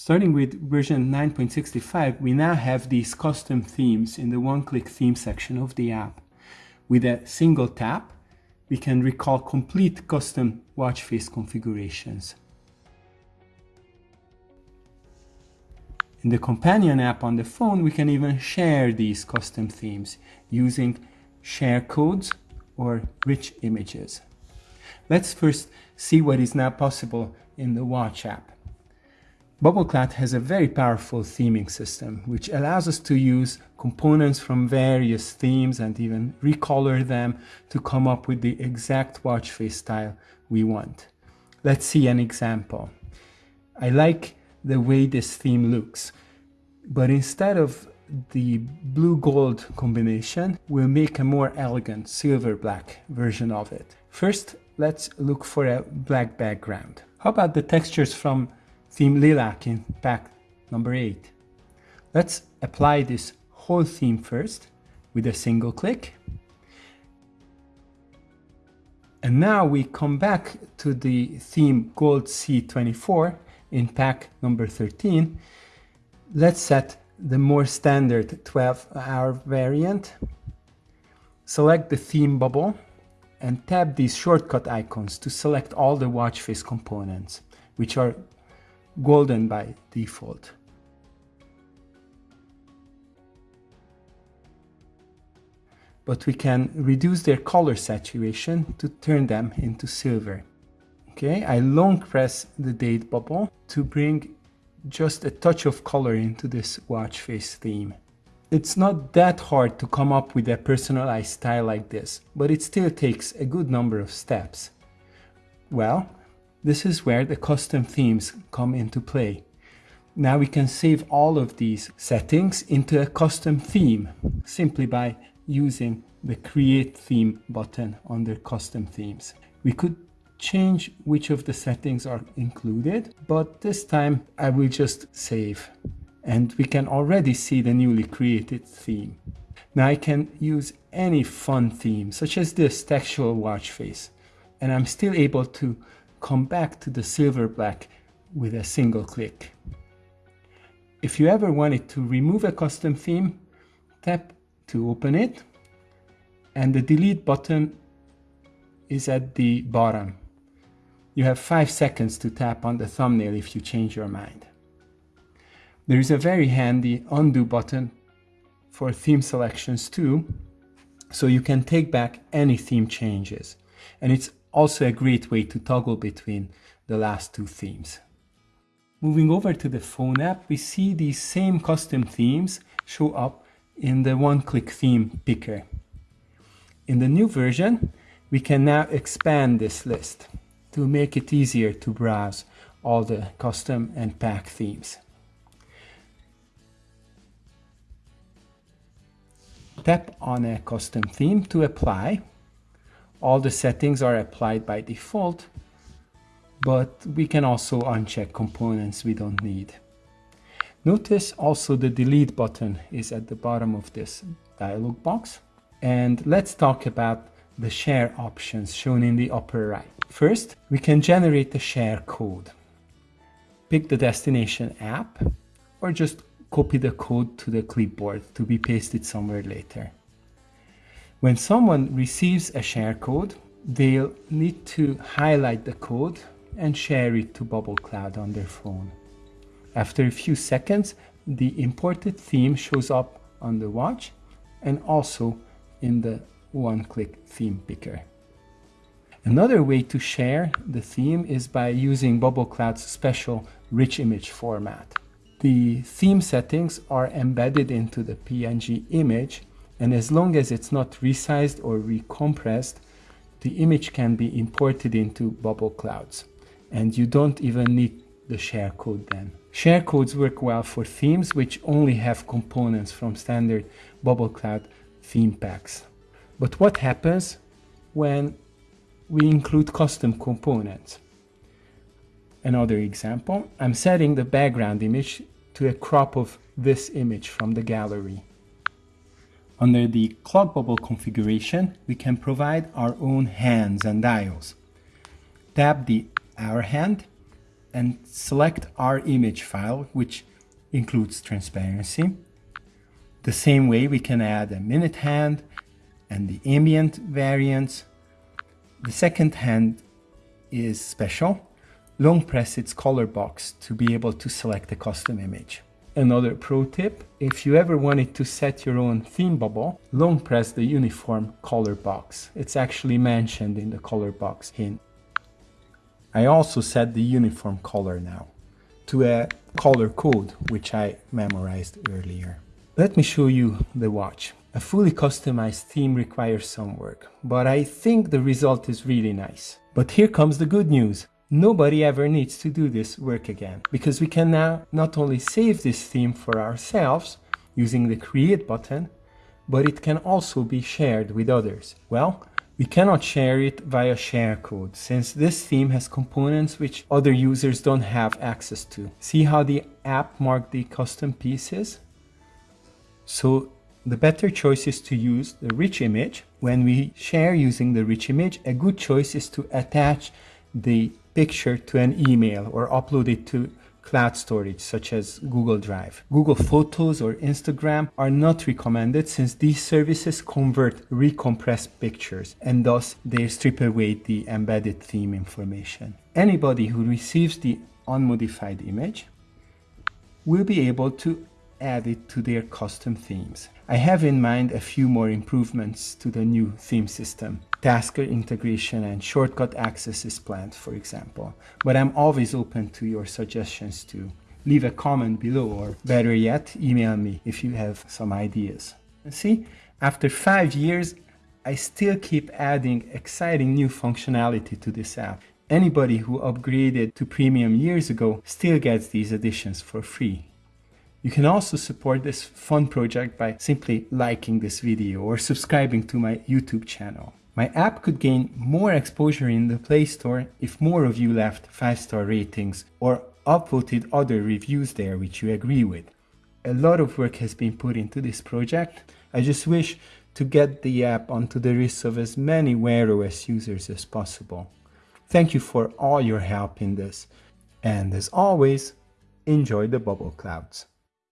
Starting with version 9.65, we now have these custom themes in the one-click theme section of the app. With a single tap, we can recall complete custom watch face configurations. In the companion app on the phone, we can even share these custom themes using share codes or rich images. Let's first see what is now possible in the watch app. BubbleCloud has a very powerful theming system, which allows us to use components from various themes and even recolor them to come up with the exact watch face style we want. Let's see an example. I like the way this theme looks, but instead of the blue gold combination, we'll make a more elegant silver black version of it. First, let's look for a black background. How about the textures from theme lilac in pack number 8. Let's apply this whole theme first with a single click. And now we come back to the theme Gold C24 in pack number 13. Let's set the more standard 12 hour variant. Select the theme bubble and tap these shortcut icons to select all the watch face components, which are golden by default. But we can reduce their color saturation to turn them into silver. Okay, I long press the date bubble to bring just a touch of color into this watch face theme. It's not that hard to come up with a personalized style like this, but it still takes a good number of steps. Well, this is where the custom themes come into play. Now we can save all of these settings into a custom theme simply by using the create theme button under custom themes. We could change which of the settings are included, but this time I will just save and we can already see the newly created theme. Now I can use any fun theme such as this textual watch face and I'm still able to come back to the silver black with a single click. If you ever wanted to remove a custom theme, tap to open it and the delete button is at the bottom. You have 5 seconds to tap on the thumbnail if you change your mind. There is a very handy undo button for theme selections too, so you can take back any theme changes. And it's also a great way to toggle between the last two themes. Moving over to the phone app, we see these same custom themes show up in the one-click theme picker. In the new version, we can now expand this list to make it easier to browse all the custom and pack themes. Tap on a custom theme to apply all the settings are applied by default, but we can also uncheck components we don't need. Notice also the delete button is at the bottom of this dialog box. And let's talk about the share options shown in the upper right. First, we can generate the share code. Pick the destination app or just copy the code to the clipboard to be pasted somewhere later. When someone receives a share code, they'll need to highlight the code and share it to Bubble Cloud on their phone. After a few seconds, the imported theme shows up on the watch and also in the one-click theme picker. Another way to share the theme is by using Bubble Cloud's special rich image format. The theme settings are embedded into the PNG image and as long as it's not resized or recompressed, the image can be imported into Bubble Clouds. And you don't even need the share code then. Share codes work well for themes which only have components from standard Bubble Cloud theme packs. But what happens when we include custom components? Another example, I'm setting the background image to a crop of this image from the gallery. Under the clock bubble configuration, we can provide our own hands and dials. Tap the hour hand and select our image file, which includes transparency. The same way we can add a minute hand and the ambient variants. The second hand is special. Long press its color box to be able to select a custom image. Another pro tip, if you ever wanted to set your own theme bubble, long press the uniform color box. It's actually mentioned in the color box hint. I also set the uniform color now to a color code, which I memorized earlier. Let me show you the watch. A fully customized theme requires some work, but I think the result is really nice. But here comes the good news. Nobody ever needs to do this work again, because we can now not only save this theme for ourselves using the create button, but it can also be shared with others. Well, we cannot share it via sharecode, since this theme has components which other users don't have access to. See how the app marked the custom pieces? So the better choice is to use the rich image. When we share using the rich image, a good choice is to attach the picture to an email or upload it to cloud storage such as Google Drive. Google Photos or Instagram are not recommended since these services convert recompressed pictures and thus they strip away the embedded theme information. Anybody who receives the unmodified image will be able to add it to their custom themes. I have in mind a few more improvements to the new theme system. Tasker integration and shortcut access is planned, for example. But I'm always open to your suggestions too. Leave a comment below or better yet, email me if you have some ideas. And see, after five years, I still keep adding exciting new functionality to this app. Anybody who upgraded to premium years ago still gets these additions for free. You can also support this fun project by simply liking this video or subscribing to my YouTube channel. My app could gain more exposure in the Play Store if more of you left 5-star ratings or upvoted other reviews there which you agree with. A lot of work has been put into this project. I just wish to get the app onto the wrists of as many Wear OS users as possible. Thank you for all your help in this. And as always, enjoy the bubble clouds.